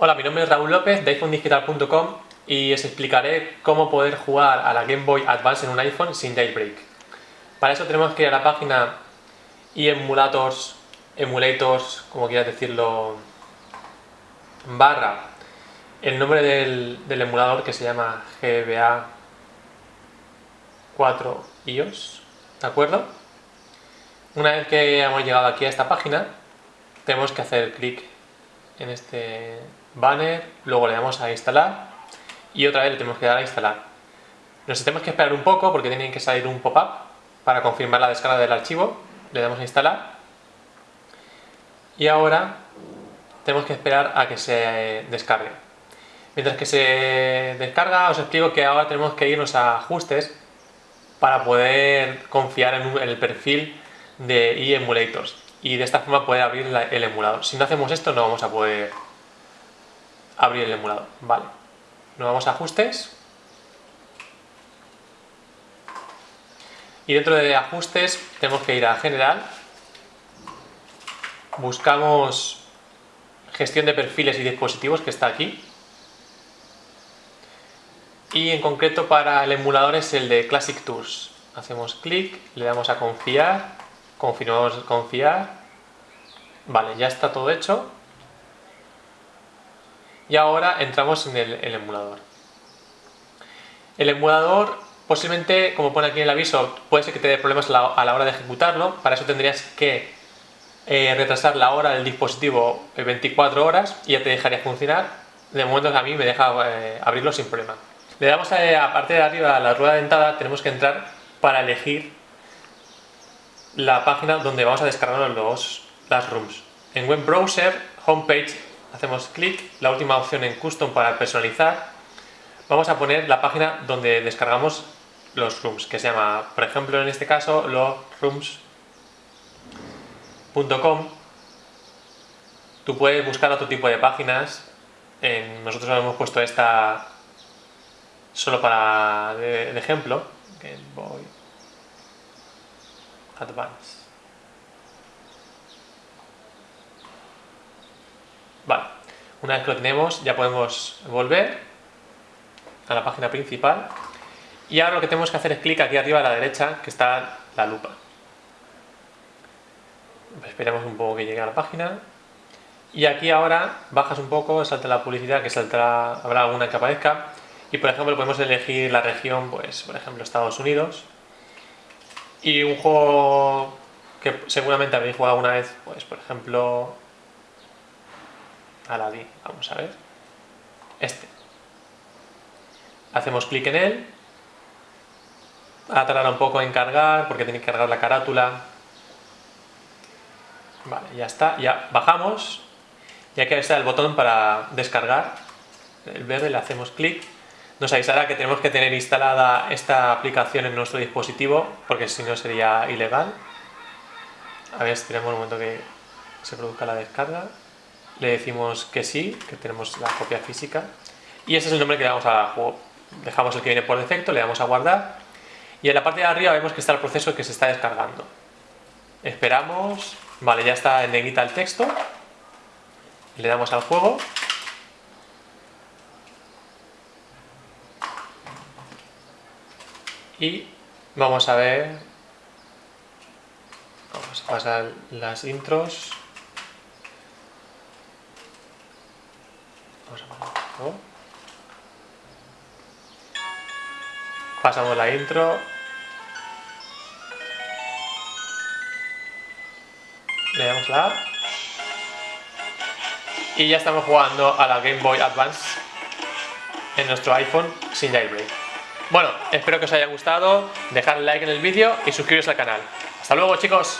Hola, mi nombre es Raúl López de iPhonedigital.com y os explicaré cómo poder jugar a la Game Boy Advance en un iPhone sin jailbreak. Para eso tenemos que ir a la página emulators, emulators, como quieras decirlo, barra el nombre del, del emulador que se llama GBA 4 iOS, ¿de acuerdo? Una vez que hemos llegado aquí a esta página, tenemos que hacer clic en este banner, luego le damos a instalar y otra vez le tenemos que dar a instalar. Nos tenemos que esperar un poco porque tiene que salir un pop-up para confirmar la descarga del archivo, le damos a instalar y ahora tenemos que esperar a que se descargue. Mientras que se descarga os explico que ahora tenemos que irnos a ajustes para poder confiar en, el perfil de eMulators y de esta forma poder abrir el emulador. Si no hacemos esto no vamos a poder abrir el emulador. Vale. Nos vamos a ajustes. Y dentro de ajustes tenemos que ir a general. Buscamos gestión de perfiles y dispositivos que está aquí. Y en concreto para el emulador es el de Classic Tours. Hacemos clic, le damos a confiar, confirmamos confiar. Vale, ya está todo hecho y ahora entramos en el, emulador. El emulador posiblemente, como pone aquí en el aviso, puede ser que te dé problemas a la hora de ejecutarlo, para eso tendrías que eh, retrasar la hora del dispositivo 24 horas y ya te dejaría funcionar. De momento a mí me deja eh, abrirlo sin problema. Le damos a, la parte de arriba a la rueda dentada, tenemos que entrar para elegir la página donde vamos a descargar los, las rooms. En web browser, homepage hacemos clic, la última opción en custom para personalizar, vamos a poner la página donde descargamos los rooms, que se llama, por ejemplo, en este caso, logrooms.com. Tú puedes buscar otro tipo de páginas, nosotros hemos puesto esta solo para de, ejemplo, Game Boy Advance. Vale, una vez que lo tenemos ya podemos volver a la página principal y ahora lo que tenemos que hacer es clic aquí arriba a la derecha que está la lupa. Esperemos un poco que llegue a la página y aquí ahora bajas un poco, salta la publicidad que saltará, habrá alguna que aparezca y por ejemplo podemos elegir la región, pues por ejemplo Estados Unidos. Y un juego que seguramente habéis jugado alguna vez, pues por ejemplo Aladdin, vamos a ver, este. Hacemos clic en él, va a tardar un poco en cargar porque tiene que cargar la carátula. Vale, ya está, ya bajamos. Y aquí está el botón para descargar, el verde, le hacemos clic, nos avisará que tenemos que tener instalada esta aplicación en nuestro dispositivo porque si no sería ilegal. A ver, esperemos un momento que se produzca la descarga le decimos que sí, que tenemos la copia física y ese es el nombre que le damos al juego. Dejamos el que viene por defecto, le damos a guardar y en la parte de arriba vemos que está el proceso que se está descargando. Esperamos, vale, ya está en negrita el texto, le damos al juego y vamos a ver, vamos a pasar las intros Pasamos la intro. Le damos la Y ya estamos jugando a la Game Boy Advance en nuestro iPhone sin jailbreak. Bueno, espero que os haya gustado, dejad like en el vídeo y suscribiros al canal. ¡Hasta luego chicos!